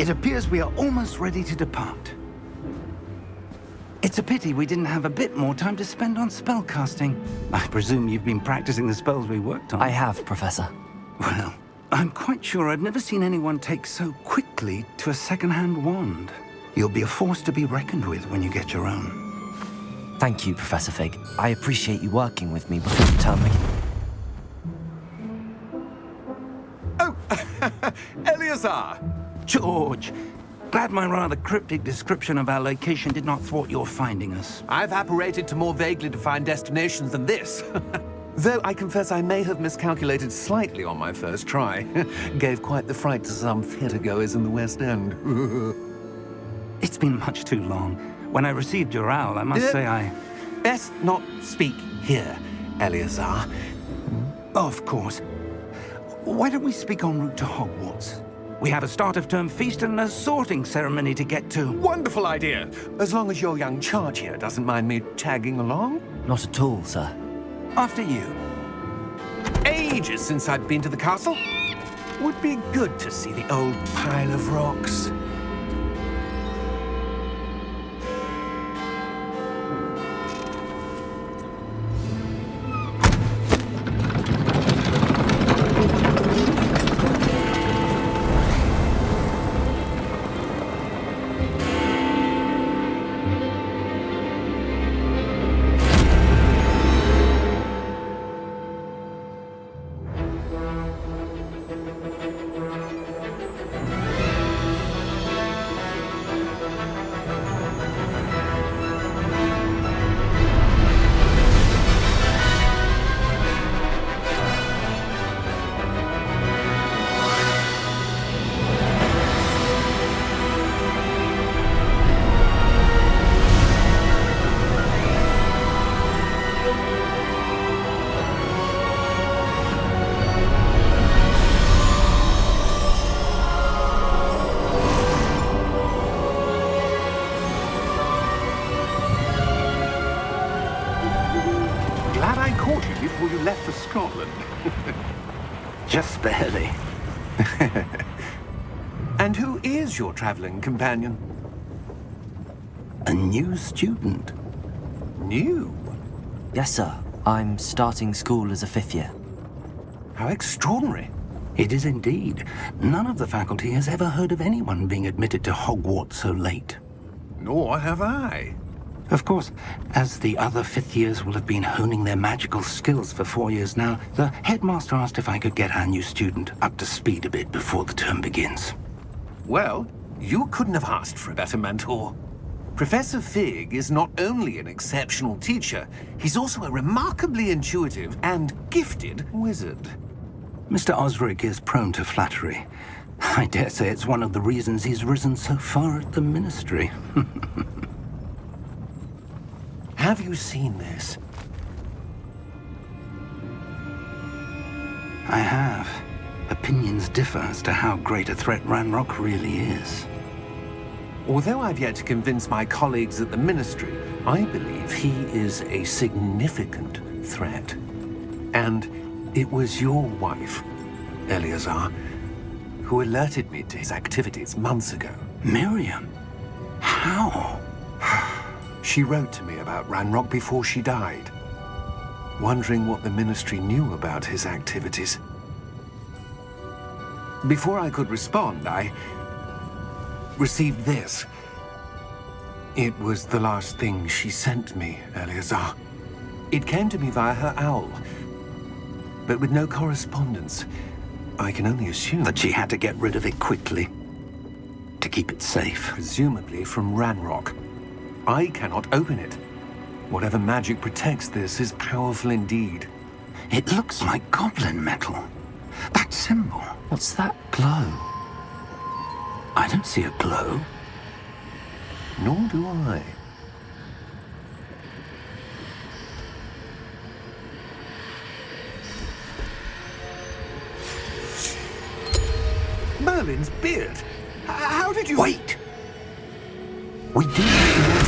It appears we are almost ready to depart. It's a pity we didn't have a bit more time to spend on spellcasting. I presume you've been practicing the spells we worked on. I have, Professor. Well, I'm quite sure I've never seen anyone take so quickly to a second-hand wand. You'll be a force to be reckoned with when you get your own. Thank you, Professor Fig. I appreciate you working with me before the term begins. Oh, Eleazar! George! Glad my rather cryptic description of our location did not thwart your finding us. I've apparated to more vaguely defined destinations than this. Though I confess I may have miscalculated slightly on my first try. Gave quite the fright to some theatregoers in the West End. it's been much too long. When I received your owl, I must uh, say I... Best not speak here, Eleazar. Of course. Why don't we speak en route to Hogwarts? We have a start-of-term feast and a sorting ceremony to get to. Wonderful idea! As long as your young charge here doesn't mind me tagging along. Not at all, sir. After you. Ages since I've been to the castle. Would be good to see the old pile of rocks. Your traveling companion? A new student. New? Yes, sir. I'm starting school as a fifth year. How extraordinary. It is indeed. None of the faculty has ever heard of anyone being admitted to Hogwarts so late. Nor have I. Of course, as the other fifth years will have been honing their magical skills for four years now, the headmaster asked if I could get our new student up to speed a bit before the term begins. Well, you couldn't have asked for a better mentor. Professor Fig is not only an exceptional teacher, he's also a remarkably intuitive and gifted wizard. Mr. Osric is prone to flattery. I dare say it's one of the reasons he's risen so far at the Ministry. Have you seen this? I have. Opinions differ as to how great a threat Ranrock really is. Although I've yet to convince my colleagues at the Ministry, I believe he is a significant threat. And it was your wife, Eleazar, who alerted me to his activities months ago. Miriam? How? she wrote to me about Ranrock before she died, wondering what the Ministry knew about his activities. Before I could respond, I received this. It was the last thing she sent me, Eleazar. It came to me via her owl, but with no correspondence. I can only assume... That she had to get rid of it quickly, to keep it safe. Presumably from Ranrock. I cannot open it. Whatever magic protects this is powerful indeed. It looks like goblin metal. Symbol. What's that glow? I don't see a glow. Nor do I. Merlin's beard. How did you... Wait! We do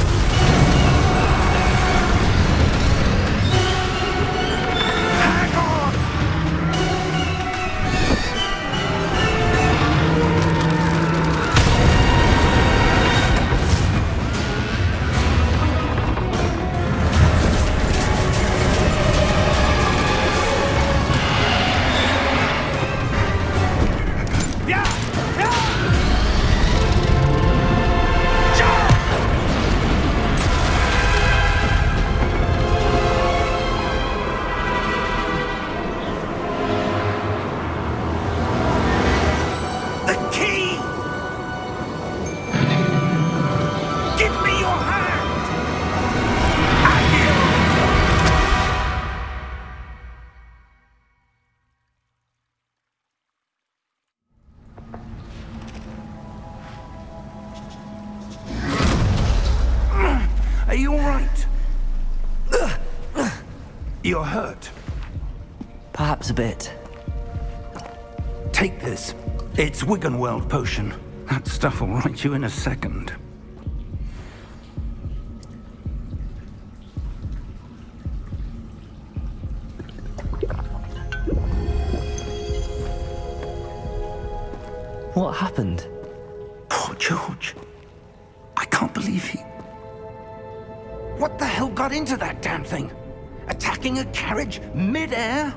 Perhaps a bit. Take this. It's Wiggenweld potion. That stuff will right you in a second. What happened? Poor George. I can't believe he... What the hell got into that damn thing? Attacking a carriage mid-air?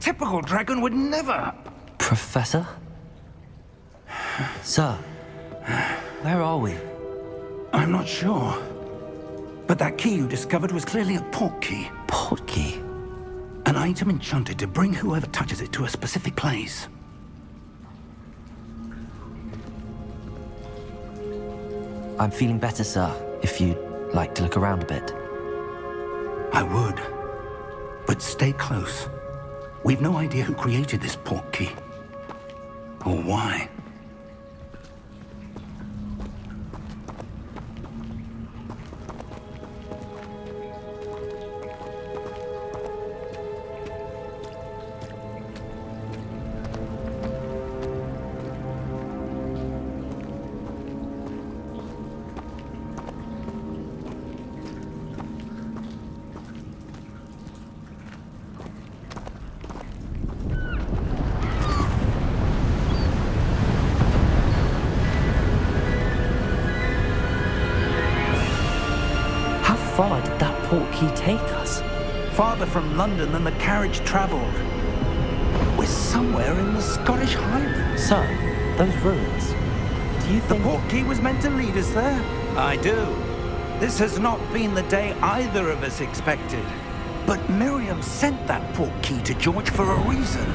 Typical dragon would never... Professor? Sir, where are we? I'm not sure. But that key you discovered was clearly a port key. Port key? An item enchanted to bring whoever touches it to a specific place. I'm feeling better, sir, if you'd like to look around a bit. I would. But stay close. We've no idea who created this port key. Or why. From London than the carriage travelled. We're somewhere in the Scottish Highlands. Sir, those ruins. Do you The think... port key was meant to lead us there? I do. This has not been the day either of us expected. But Miriam sent that port key to George for a reason.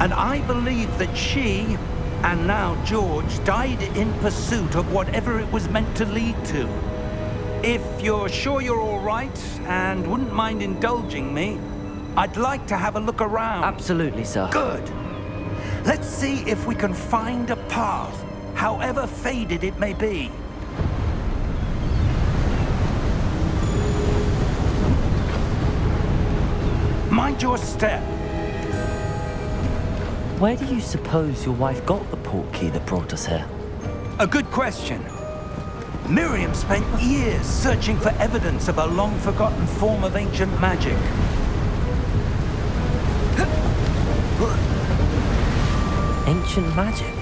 And I believe that she, and now George, died in pursuit of whatever it was meant to lead to. If you're sure you're all right and wouldn't mind indulging me, I'd like to have a look around. Absolutely, sir. Good. Let's see if we can find a path, however faded it may be. Mind your step. Where do you suppose your wife got the port key that brought us here? A good question. Miriam spent years searching for evidence of a long-forgotten form of ancient magic. Ancient magic?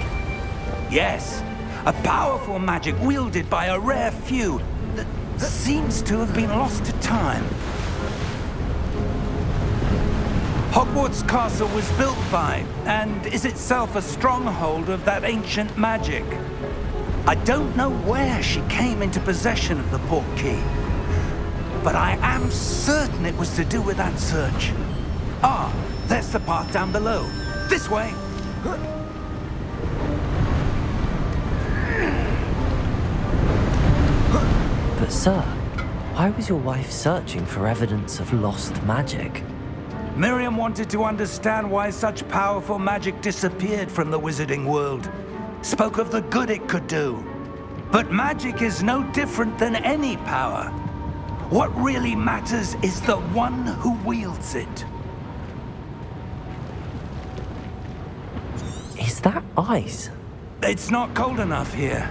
Yes, a powerful magic wielded by a rare few that seems to have been lost to time. Hogwarts Castle was built by, and is itself a stronghold of that ancient magic. I don't know where she came into possession of the port key, but I am certain it was to do with that search. Ah, there's the path down below. This way. But sir, why was your wife searching for evidence of lost magic? Miriam wanted to understand why such powerful magic disappeared from the wizarding world. Spoke of the good it could do. But magic is no different than any power. What really matters is the one who wields it. Is that ice? It's not cold enough here.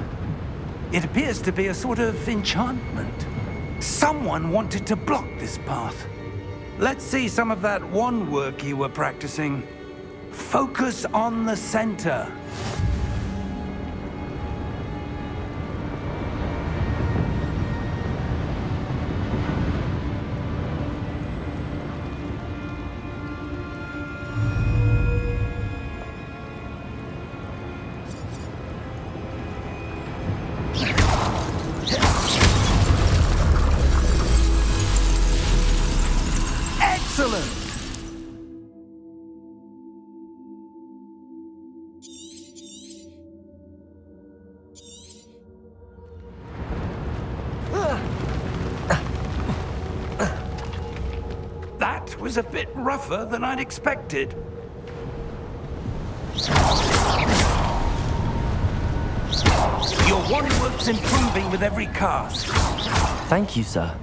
It appears to be a sort of enchantment. Someone wanted to block this path. Let's see some of that wand work you were practicing. Focus on the center. A bit rougher than I'd expected. Your wand work's improving with every cast. Thank you, sir.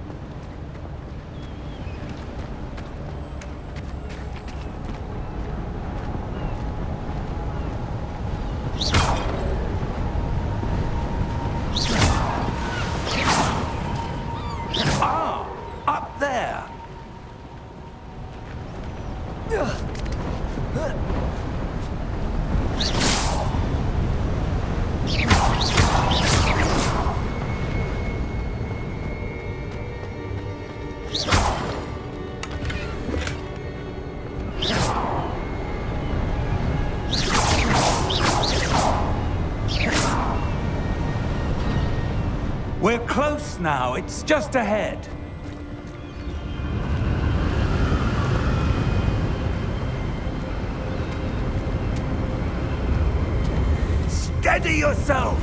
Now. It's just ahead. Steady yourself!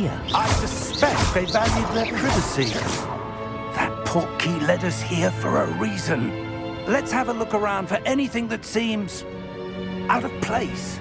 Here? I suspect they valued their privacy. That portkey led us here for a reason. Let's have a look around for anything that seems out of place.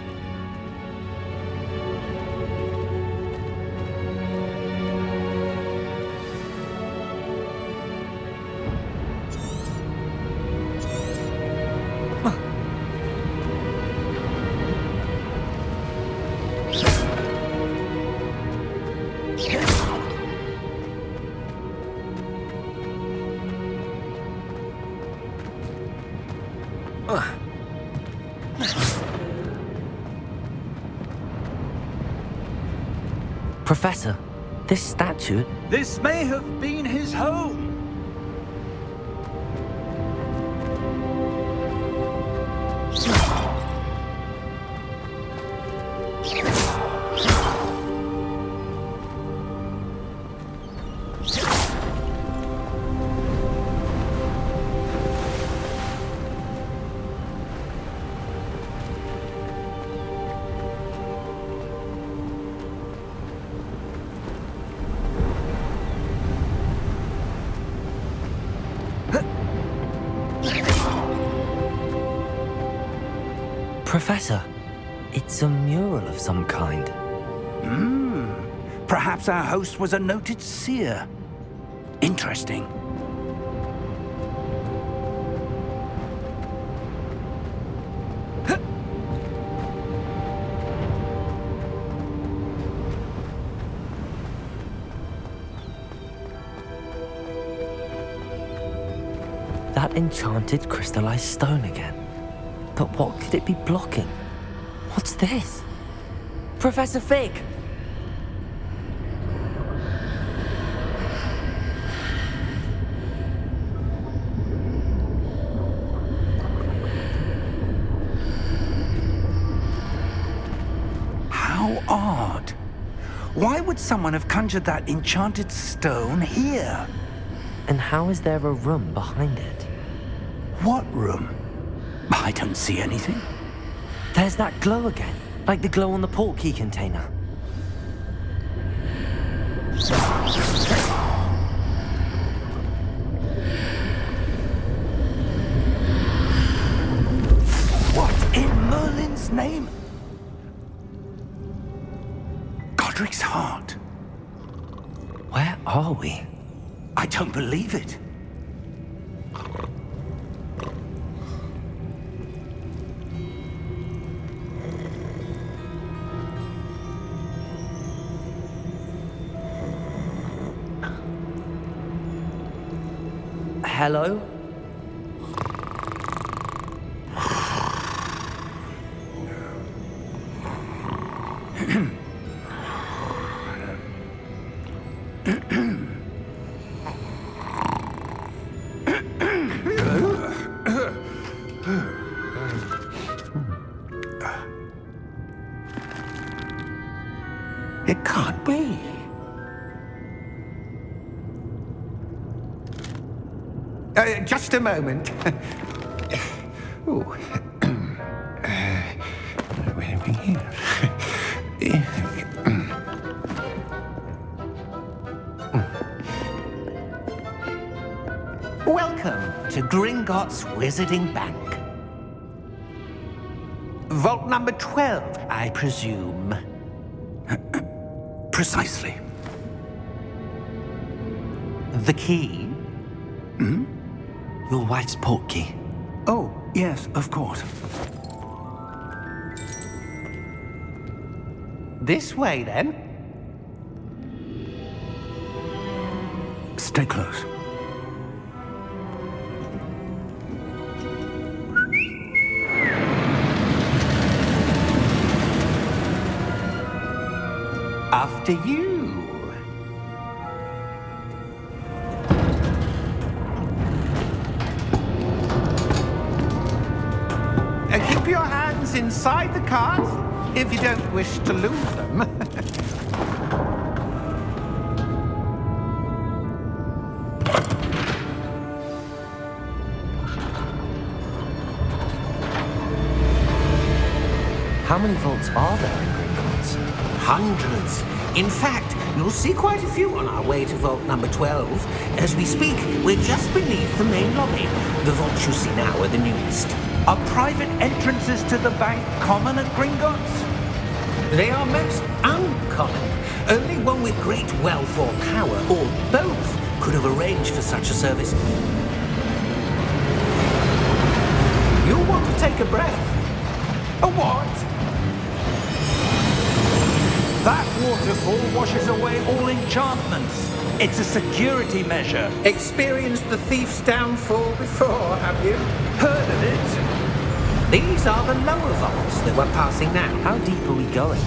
Professor, this statue, This may have been his home. Professor, it's a mural of some kind. Hmm. Perhaps our host was a noted seer. Interesting. That enchanted crystallized stone again. But what could it be blocking? What's this? Professor Fig! How odd. Why would someone have conjured that enchanted stone here? And how is there a room behind it? What room? I don't see anything. There's that glow again, like the glow on the portkey container. What in Merlin's name? Godric's heart. Where are we? I don't believe it. Hello? It can't be. Uh, just a moment. oh. uh, where are we here? Welcome to Gringotts Wizarding Bank. Vault number 12, I presume. Precisely. The key? Hmm? Your wife's portkey. Oh, yes, of course. This way, then. Stay close. After you. Inside the cart if you don't wish to lose them. How many vaults are there in Gringotts? Hundreds. In fact, you'll see quite a few on our way to vault number 12. As we speak, we're just beneath the main lobby. The vaults you see now are the newest. Are private entrances to the bank common at Gringotts? They are most uncommon. Only one with great wealth or power, or both, could have arranged for such a service. You'll want to take a breath. A what? That waterfall washes away all enchantments. It's a security measure. Experienced the thief's downfall before, have you? Heard of it? These are the lower vaults that we're passing now. How deep are we going?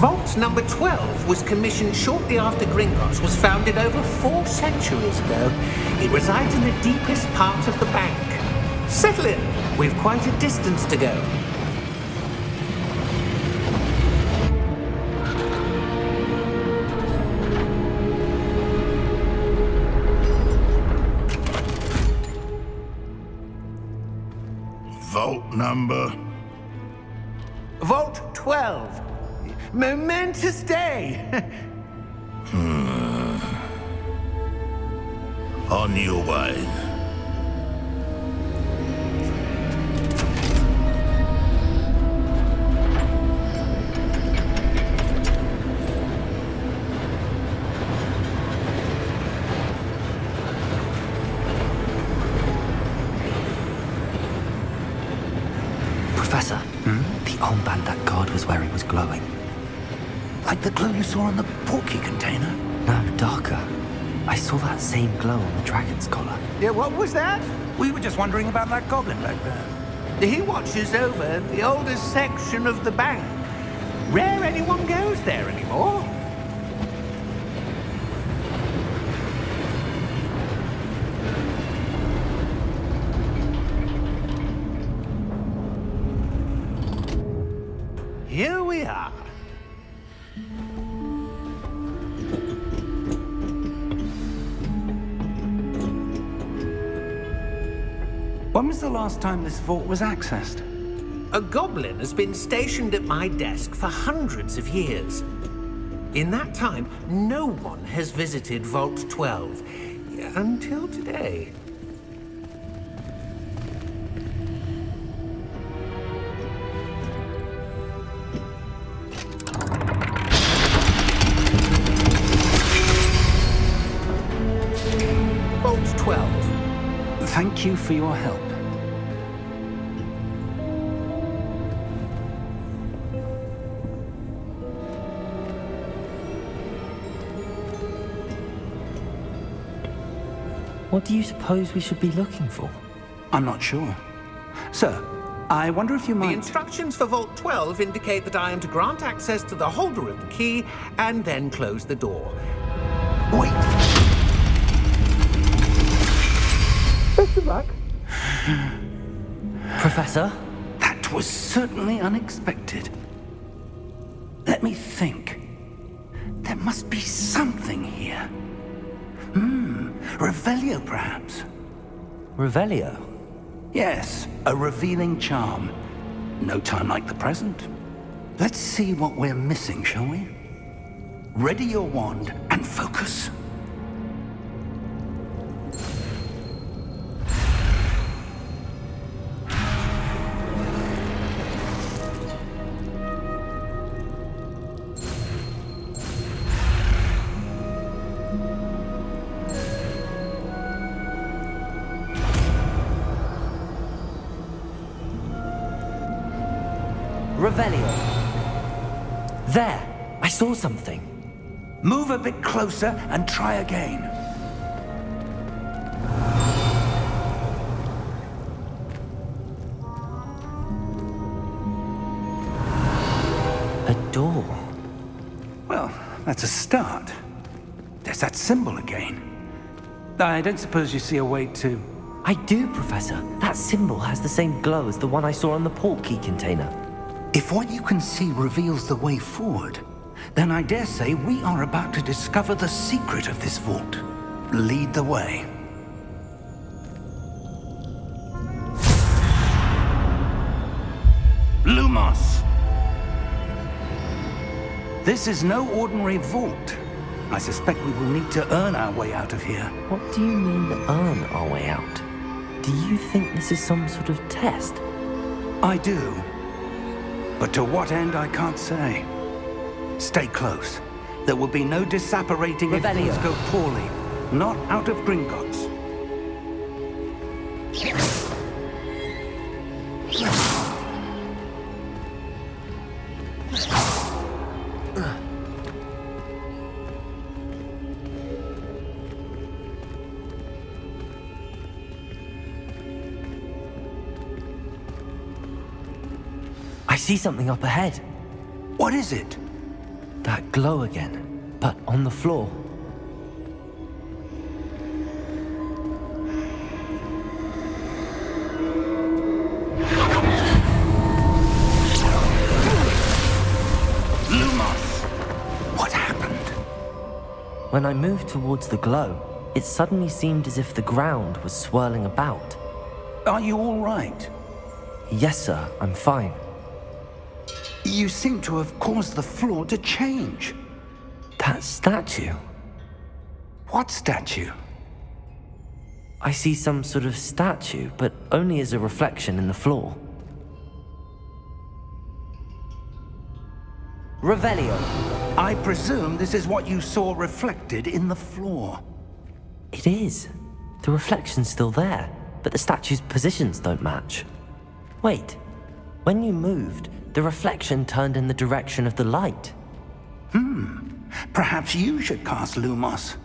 Vault number 12 was commissioned shortly after Gringotts was founded over four centuries ago. It resides in the deepest part of the bank. Settle in. We've quite a distance to go. Number. Vault 12. Momentous day. Hmm. On your way. That guard was was glowing. Like the glow you saw on the portkey container? No, darker. I saw that same glow on the dragon's collar. yeah, what was that? We were just wondering about that goblin back there. He watches over the oldest section of the bank. Rare anyone goes there anymore. Last time this vault was accessed? A goblin has been stationed at my desk for hundreds of years. In that time, no one has visited Vault 12 until today. Vault 12. Thank you for your help. What do you suppose we should be looking for? I'm not sure. Sir, I wonder if you might... The instructions for Vault 12 indicate that I am to grant access to the holder of the key and then close the door. Wait! Best of luck. Professor? That was certainly unexpected. Let me think. There must be something here. Hmm, Revelio perhaps? Revelio? Yes, a revealing charm. No time like the present. Let's see what we're missing, shall we? Ready your wand and focus. Something. Move a bit closer and try again. A door. Well, that's a start. There's that symbol again. I don't suppose you see a way to... I do, Professor. That symbol has the same glow as the one I saw on the port key container. If what you can see reveals the way forward, then I dare say we are about to discover the secret of this vault. Lead the way. Lumos! This is no ordinary vault. I suspect we will need to earn our way out of here. What do you mean, earn our way out? Do you think this is some sort of test? I do. But to what end, I can't say. Stay close. There will be no disapparating if things go poorly. Not out of Gringotts. I see something up ahead. What is it? That glow again, but on the floor. Lumos! What happened? When I moved towards the glow, it suddenly seemed as if the ground was swirling about. Are you all right? Yes, sir, I'm fine. You seem to have caused the floor to change. That statue. What statue? I see some sort of statue, but only as a reflection in the floor. Revelio. I presume this is what you saw reflected in the floor. It is. The reflection's still there, but the statue's positions don't match. Wait. When you moved, the reflection turned in the direction of the light. Hmm. Perhaps you should cast Lumos.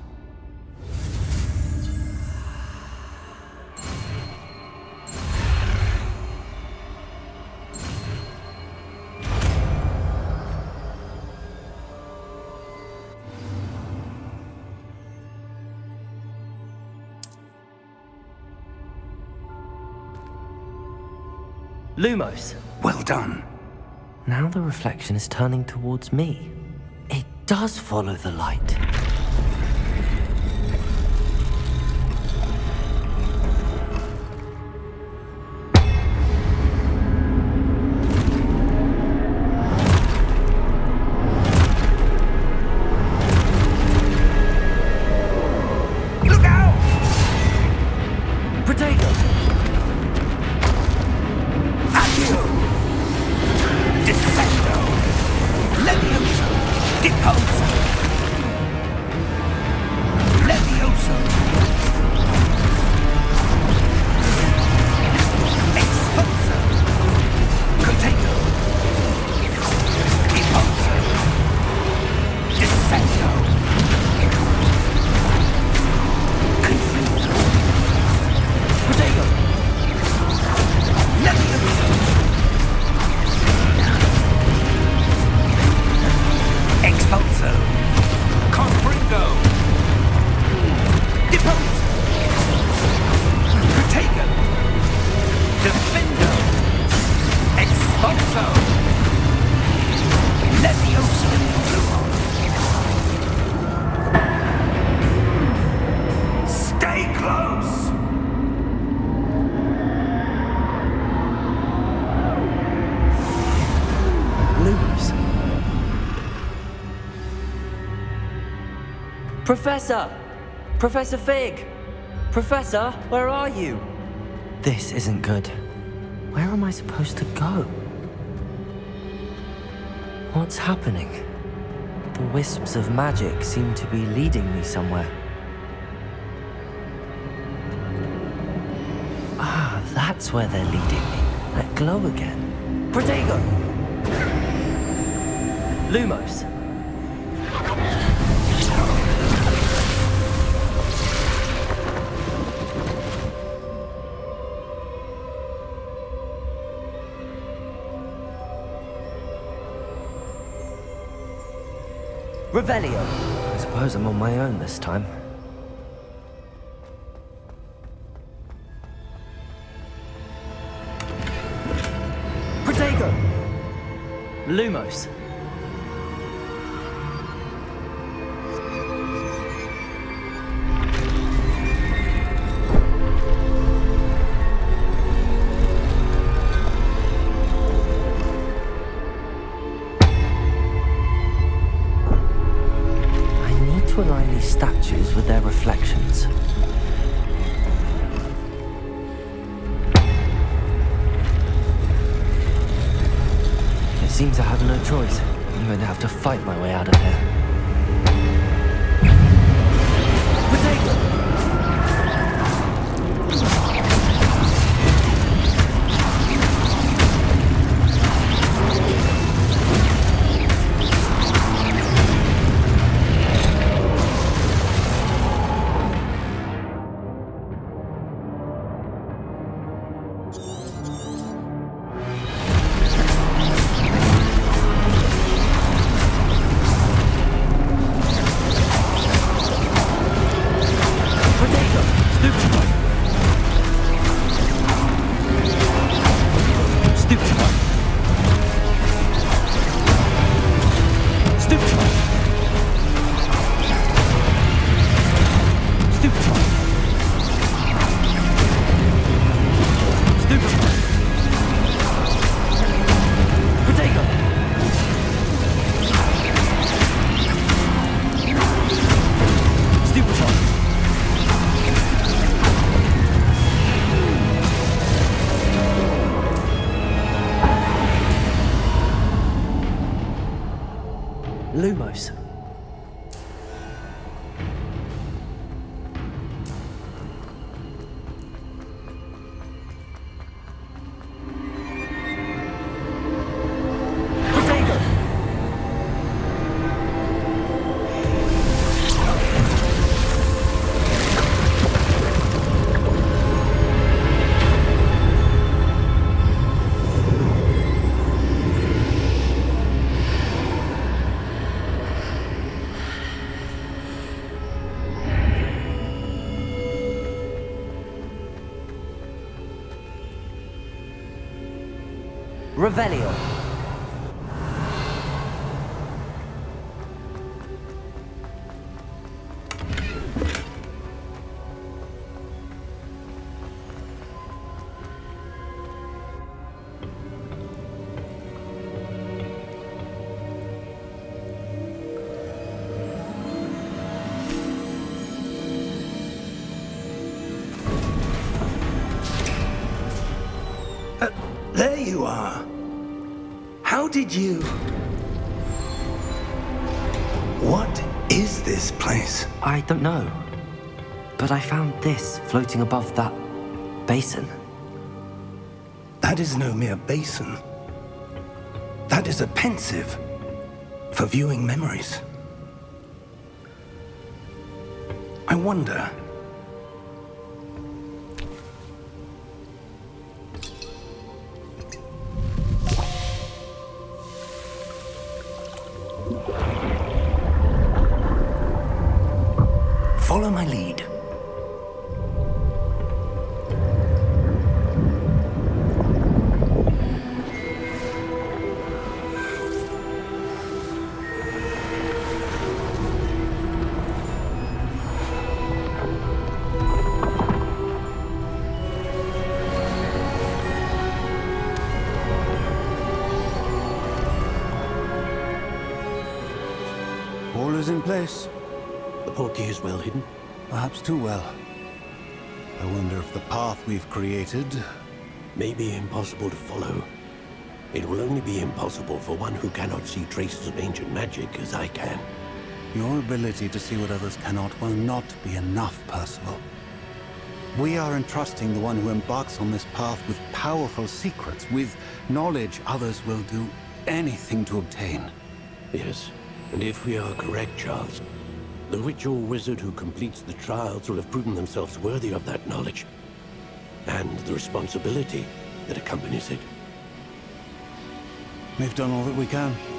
Lumos. Well done. Now the reflection is turning towards me. It does follow the light. Professor! Professor Fig! Professor, where are you? This isn't good. Where am I supposed to go? What's happening? The wisps of magic seem to be leading me somewhere. Ah, that's where they're leading me. That glow again. Protego! Lumos! Revelio! I suppose I'm on my own this time. Protego! Lumos. You are. How did you... What is this place? I don't know. But I found this floating above that basin. That is no mere basin. That is a Pensieve for viewing memories. I wonder. All is in place. The portkey is well hidden? Perhaps too well. I wonder if the path we've created... May be impossible to follow. It will only be impossible for one who cannot see traces of ancient magic as I can. Your ability to see what others cannot will not be enough, Percival. We are entrusting the one who embarks on this path with powerful secrets, with knowledge others will do anything to obtain. Yes, and if we are correct, Charles, the witch or wizard who completes the trials will have proven themselves worthy of that knowledge. And the responsibility that accompanies it. We've done all that we can.